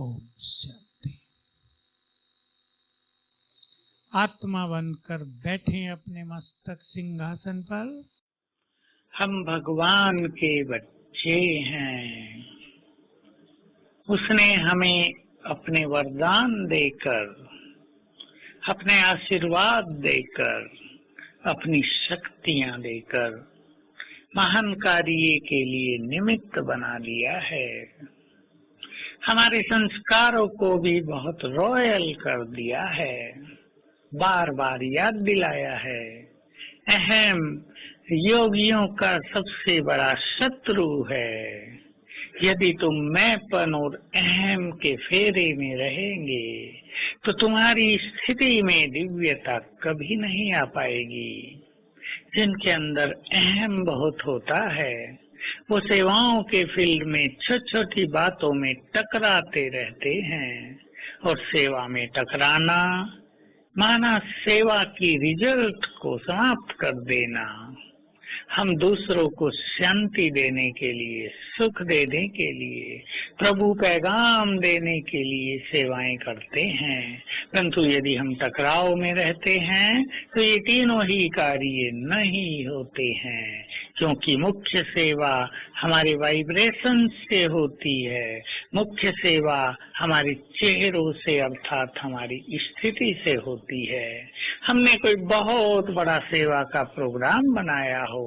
ओम शांति। आत्मा बनकर बैठे अपने मस्तक सिंहासन पर। हम भगवान के बच्चे हैं। उसने हमें अपने वरदान देकर, अपने आशीर्वाद देकर, अपनी शक्तियाँ देकर, महान कार्य के लिए निमित्त बना लिया है। हमारे संस्कारों को भी बहुत रॉयल कर दिया है। बार बार याद दिलाया है। अहम योगियों का सबसे बड़ा शत्रु है। यदि तुम मैंपन और अहम के फेरे में रहेंगे तो तुम्हारी स्थिति में दिव्यता कभी नहीं आ पाएगी। जिनके अंदर अहम बहुत होता है वो सेवाओं के फ़ील्ड में छोटी छोटी बातों में टकराते रहते हैं और सेवा में टकराना, माना सेवा की रिज़ल्ट को समाप्त कर देना। हम दूसरों को शांति देने के लिए, सुख देने के लिए, प्रभु पैगाम देने के लिए सेवाएँ करते हैं। परंतु यदि हम टकराव में रहते हैं तो ये तीनों ही कार्य नहीं होते हैं, क्योंकि मुख्य सेवा हमारे वाइब्रेशन से होती है। मुख्य सेवा हमारे चेहरों से, अर्थात हमारी स्थिति से होती है। हमने कोई बहुत बड़ा सेवा का प्रोग्राम बनाया हो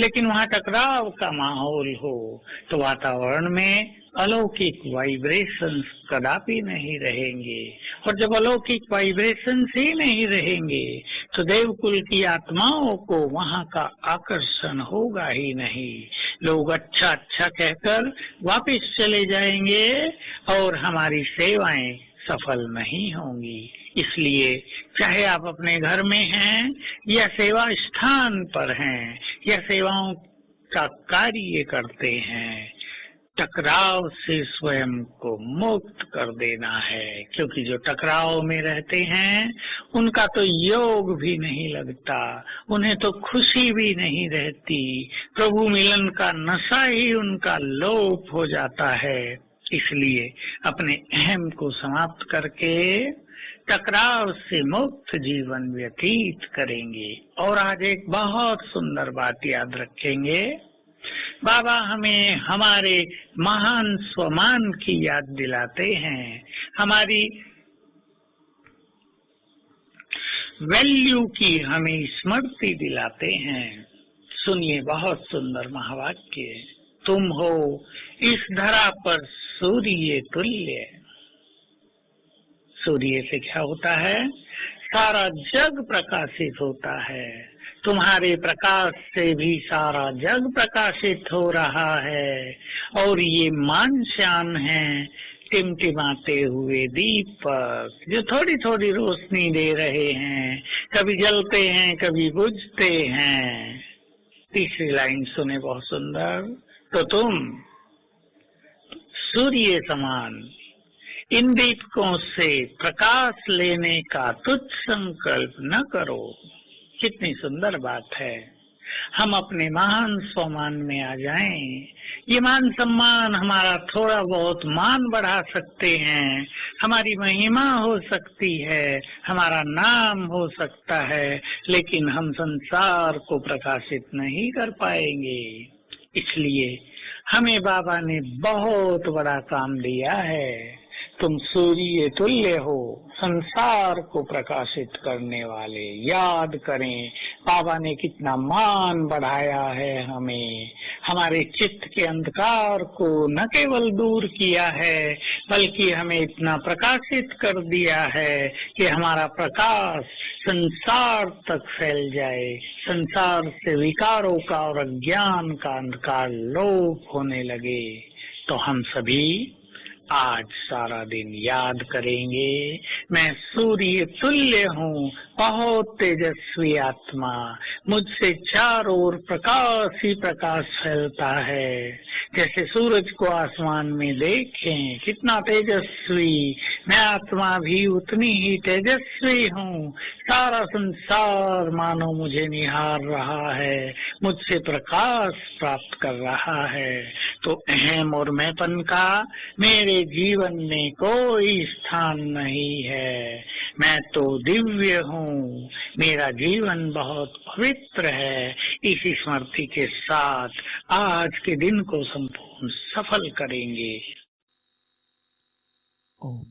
लेकिन वहाँ टकराव का माहौल हो तो वातावरण में अलौकिक वाइब्रेशंस कदापि नहीं रहेंगे। और जब अलौकिक वाइब्रेशंस ही नहीं रहेंगे तो देवकुल की आत्माओं को वहाँ का आकर्षण होगा ही नहीं। लोग अच्छा अच्छा कहकर वापस चले जाएँगे और हमारी सेवाएँ सफल नहीं होंगी। इसलिए चाहे आप अपने घर में हैं या सेवा स्थान पर हैं, या सेवाओं का कार्य करते हैं, टकराव से स्वयं को मुक्त कर देना है, क्योंकि जो टकराव में रहते हैं, उनका तो योग भी नहीं लगता, उन्हें तो खुशी भी नहीं रहती, प्रभु मिलन का नशा ही उनका लोप हो जाता है। इसलिए अपने अहम को समाप्त करके टकराव से मुक्त जीवन व्यतीत करेंगे। और आज एक बहुत सुंदर बात याद रखेंगे। बाबा हमें हमारे महान स्वमान की याद दिलाते हैं। हमारी वैल्यू की हमें स्मृति दिलाते हैं। सुनिए बहुत सुंदर महावाक्य। तुम हो, इस धरा पर सूर्य तुल्य सूर्य से क्या होता है? सारा जग प्रकाशित होता है। तुम्हारे प्रकाश से भी सारा जग प्रकाशित हो रहा है। और ये मान श्याम है, टिमटिमाते हुए दीपक, जो थोड़ी थोड़ी रोशनी दे रहे हैं। कभी जलते हैं, कभी बुझते हैं। तीसरी लाइन सुने बहुत सुंदर। तो तुम सूर्य समान इन दीपकों से प्रकाश लेने का तुच्छ संकल्प न करो। कितनी सुंदर बात है। हम अपने महान सम्मान में आ जाएँ। ये मान सम्मान हमारा थोड़ा बहुत मान बढ़ा सकते हैं। हमारी महिमा हो सकती है। हमारा नाम हो सकता है। लेकिन हम संसार को प्रकाशित नहीं कर पाएँगे। इसलिए हमें बाबा ने बहुत बड़ा काम दिया है। तुम सूर्य तुल्य हो, संसार को प्रकाशित करने वाले। याद करें, बाबा ने कितना मान बढ़ाया है हमें। हमारे चित्त के अंधकार को न केवल दूर किया है, बल्कि हमें इतना प्रकाशित कर दिया है कि हमारा प्रकाश संसार तक फैल जाए। संसार से विकारों का और अज्ञान का अंधकार लोप होने लगे। तो हम सभी आज सारा दिन याद करेंगे। मैं सूर्य तुल्य हूँ, बहुत तेजस्वी आत्मा। मुझसे चारों ओर प्रकाश ही प्रकाश फैलता है। जैसे सूरज को आसमान में देखें, कितना तेजस्वी। मैं आत्मा भी उतनी ही तेजस्वी हूँ। सारा संसार मानो मुझे निहार रहा है, मुझसे प्रकाश प्राप्त कर रहा है। तो अहम और मैंपन का, मेरे जीवन में कोई स्थान नहीं है। मैं तो दिव्य हूँ। मेरा जीवन बहुत पवित्र है। इस स्मृति के साथ आज के दिन को संपूर्ण सफल करेंगे। ओम